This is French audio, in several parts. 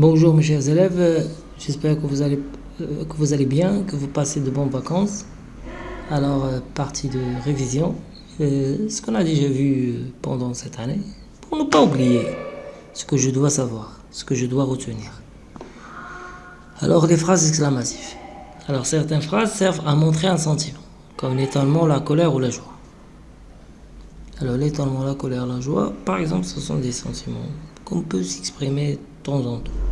Bonjour mes chers élèves, j'espère que vous allez euh, que vous allez bien, que vous passez de bonnes vacances. Alors, euh, partie de révision, euh, ce qu'on a déjà vu pendant cette année, pour ne pas oublier ce que je dois savoir, ce que je dois retenir. Alors, les phrases exclamatives. Alors, certaines phrases servent à montrer un sentiment, comme l'étonnement, la colère ou la joie. Alors, l'étonnement, la colère, la joie, par exemple, ce sont des sentiments qu'on peut s'exprimer de temps en temps.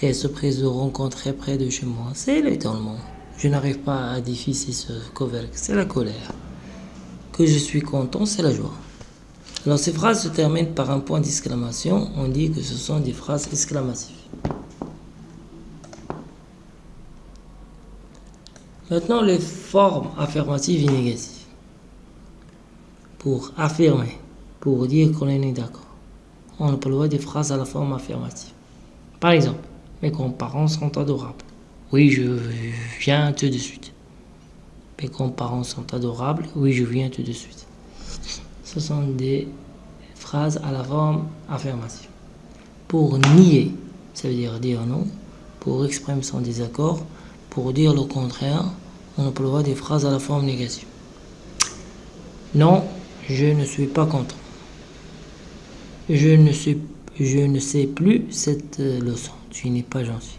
Quelle surprise de rencontrer près de chez moi. C'est l'étonnement. Je n'arrive pas à déficer ce cover. C'est la colère. Que je suis content, c'est la joie. Alors ces phrases se terminent par un point d'exclamation. On dit que ce sont des phrases exclamatives. Maintenant, les formes affirmatives et négatives. Pour affirmer, pour dire qu'on est d'accord, on emploie des phrases à la forme affirmative. Par exemple, mes grands-parents sont adorables. Oui, je viens tout de suite. Mes grands-parents sont adorables. Oui, je viens tout de suite. Ce sont des phrases à la forme affirmative. Pour nier, ça veut dire dire non. Pour exprimer son désaccord, pour dire le contraire, on emploie des phrases à la forme négative. Non, je ne suis pas content. Je ne, suis, je ne sais plus cette euh, leçon. Tu n'es pas gentil.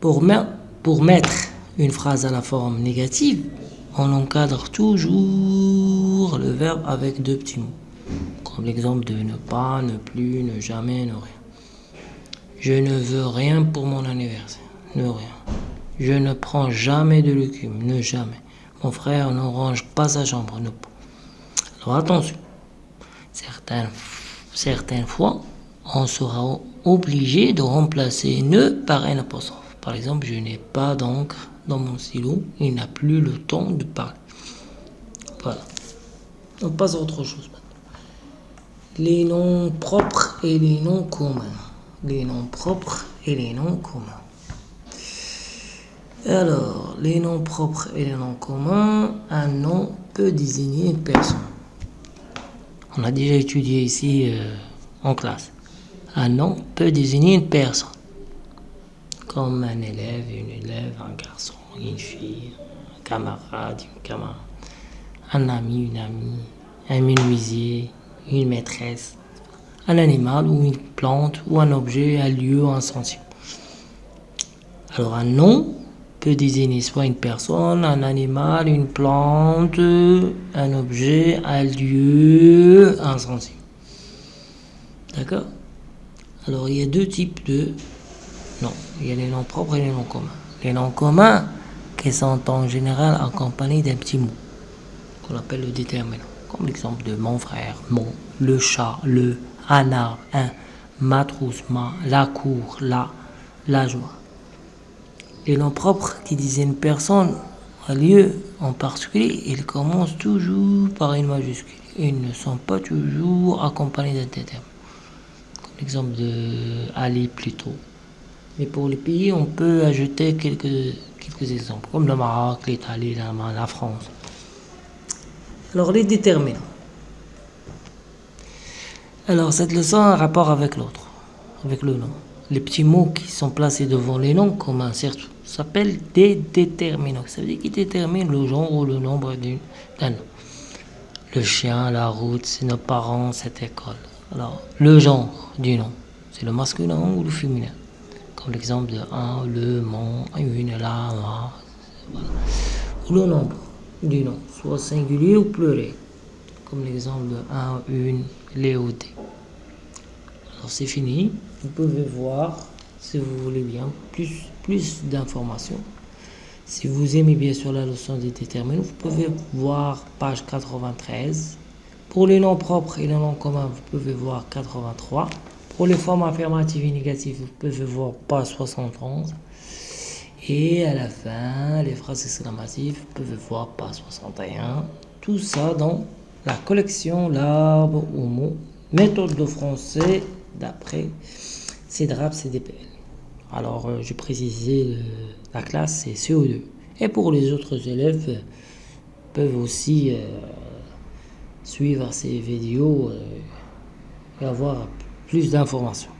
Pour, mettre une phrase à la forme négative, on encadre toujours le verbe avec deux petits mots. Comme l'exemple de ne pas, ne plus, ne jamais, ne rien. Je ne veux rien pour mon anniversaire. Ne rien. Je ne prends jamais de légumes. Ne jamais. Mon frère ne range pas sa chambre. Ne. Alors attention. Certaines certaines fois, on sera obligé de remplacer ne par un apostrophe. Par exemple, je n'ai pas d'encre dans mon stylo, il n'a plus le temps de parler. Voilà. On passe à autre chose maintenant. Les noms propres et les noms communs. Les noms propres et les noms communs. Alors, les noms propres et les noms communs, un nom peut désigner une personne. On a déjà étudié ici euh, en classe. Un nom peut désigner une personne, comme un élève, une élève, un garçon, une fille, un camarade, une camarade, un ami, une amie, un menuisier, une maîtresse, un animal ou une plante ou un objet, un lieu, un sentiment. Alors un nom peut désigner soit une personne, un animal, une plante, un objet, un lieu, un sentiment. D'accord? Alors il y a deux types de noms. Il y a les noms propres et les noms communs. Les noms communs qui sont en général accompagnés d'un petit mot qu'on appelle le déterminant. Comme l'exemple de mon frère, mon, le chat, le, un arbre, un, ma trousse, ma, la cour, la, la joie. Les noms propres qui disent une personne, un lieu en particulier, ils commencent toujours par une majuscule. Ils ne sont pas toujours accompagnés d'un terme. L'exemple de Ali plutôt. Mais pour les pays, on peut ajouter quelques, exemples, comme le Maroc, l'Italie, la, France. Alors, les déterminants. Alors, cette leçon a un rapport avec l'autre, avec le nom. Les petits mots qui sont placés devant les noms, comme un certain s'appelle des déterminants. Ça veut dire qu'ils déterminent le genre ou le nombre d'un nom. Le chien, la route, c'est nos parents, cette école. Alors, le genre du nom, c'est le masculin ou le féminin. Comme l'exemple de un, le, mon, une, la, ma. Ou le nombre du nom, soit singulier ou pluriel. Comme l'exemple de un, une, les ou des. Alors, c'est fini. Vous pouvez voir si vous voulez bien, plus, plus d'informations. Si vous aimez bien sûr la leçon des déterminants, vous pouvez voir page 93. Pour les noms propres et les noms communs, vous pouvez voir 83. Pour les formes affirmatives et négatives, vous pouvez voir page 71. Et à la fin, les phrases exclamatives, vous pouvez voir page 61. Tout ça dans la collection L'arbre au mot, méthode de français d'après CEDRAP CDPL. Alors, euh, je précisais, la classe, c'est CO2. Et pour les autres élèves, euh, peuvent aussi euh, suivre ces vidéos et avoir plus d'informations.